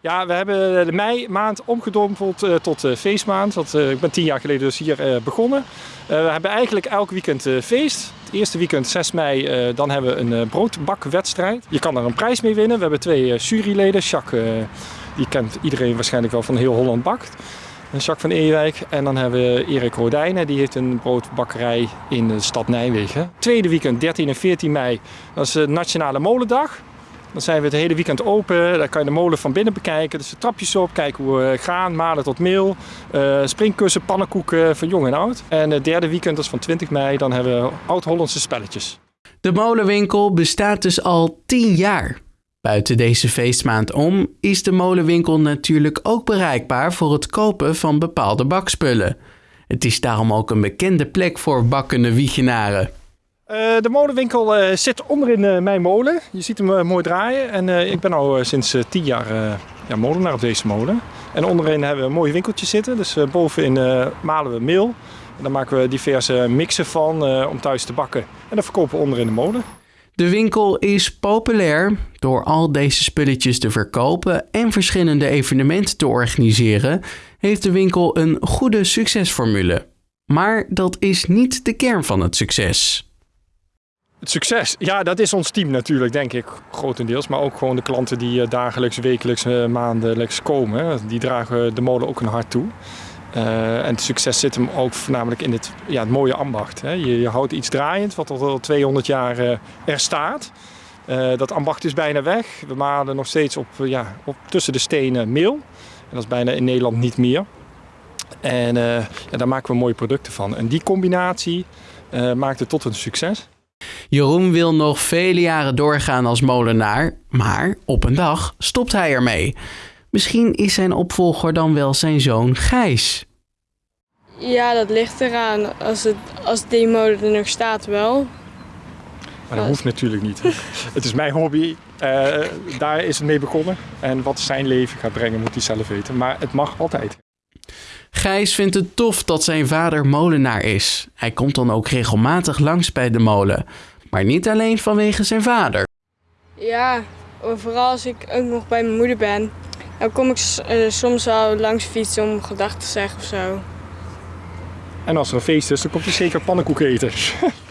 Ja, we hebben de mei maand omgedompeld uh, tot uh, feestmaand. Want, ik ben tien jaar geleden dus hier begonnen. we hebben eigenlijk elk weekend feest. Het eerste weekend, 6 mei, dan hebben we een broodbakwedstrijd. Je kan er een prijs mee winnen. We hebben twee juryleden. Jacques, die kent iedereen waarschijnlijk wel van heel Holland Bakt. En Jacques van Ewijk. En dan hebben we Erik Rodijnen, die heeft een broodbakkerij in de stad Nijmegen. Tweede weekend, 13 en 14 mei, dat is de Nationale Molendag. Dan zijn we het hele weekend open. Daar kan je de molen van binnen bekijken. Dus de trapjes op, kijken hoe we gaan, malen tot meel. Uh, springkussen, pannenkoeken van jong en oud. En het derde weekend, is van 20 mei, dan hebben we oud-Hollandse spelletjes. De molenwinkel bestaat dus al 10 jaar. Buiten deze feestmaand om is de molenwinkel natuurlijk ook bereikbaar voor het kopen van bepaalde bakspullen. Het is daarom ook een bekende plek voor bakkende wiegenaren. Uh, de molenwinkel uh, zit onderin uh, mijn molen. Je ziet hem mooi draaien. En ik ben al sinds tien jaar ja, molenaar op deze molen. En onderin hebben we een mooi winkeltje zitten. Dus bovenin malen we meel. En dan maken we diverse mixen van om thuis te bakken. En dat verkopen we onderin de molen. De winkel is populair door al deze spulletjes te verkopen en verschillende evenementen te organiseren. Heeft de winkel een goede succesformule. Maar dat is niet de kern van het succes. Succes, ja, dat is ons team natuurlijk, denk ik, grotendeels. Maar ook gewoon de klanten die eh, dagelijks, wekelijks, eh, maandelijks komen. Die dragen de molen ook een hart toe. Uh, en het succes zit hem ook voornamelijk in het, ja, het mooie ambacht. Hè. Je, je, houdt iets draaiend, wat al 200 jaar er staat. Dat ambacht is bijna weg. We malen nog steeds op, ja, op tussen de stenen meel. En dat is bijna in Nederland niet meer. En ja, daar maken we mooie producten van. En die combinatie maakt het tot een succes. Jeroen wil nog vele jaren doorgaan als molenaar, maar op een dag stopt hij ermee. Misschien is zijn opvolger dan wel zijn zoon Gijs. Ja, dat ligt eraan. Als, het, als die molen er nog staat wel. Maar dat hoeft natuurlijk niet. het is mijn hobby. Uh, daar is het mee begonnen. En wat zijn leven gaat brengen moet hij zelf weten. Maar het mag altijd. Gijs vindt het tof dat zijn vader molenaar is. Hij komt dan ook regelmatig langs bij de molen. Maar niet alleen vanwege zijn vader. Ja, vooral als ik ook nog bij mijn moeder ben. Dan kom ik uh, soms wel langs fietsen om gedachten te zeggen of zo. En als er een feest is, dan komt hij zeker pannenkoek eten.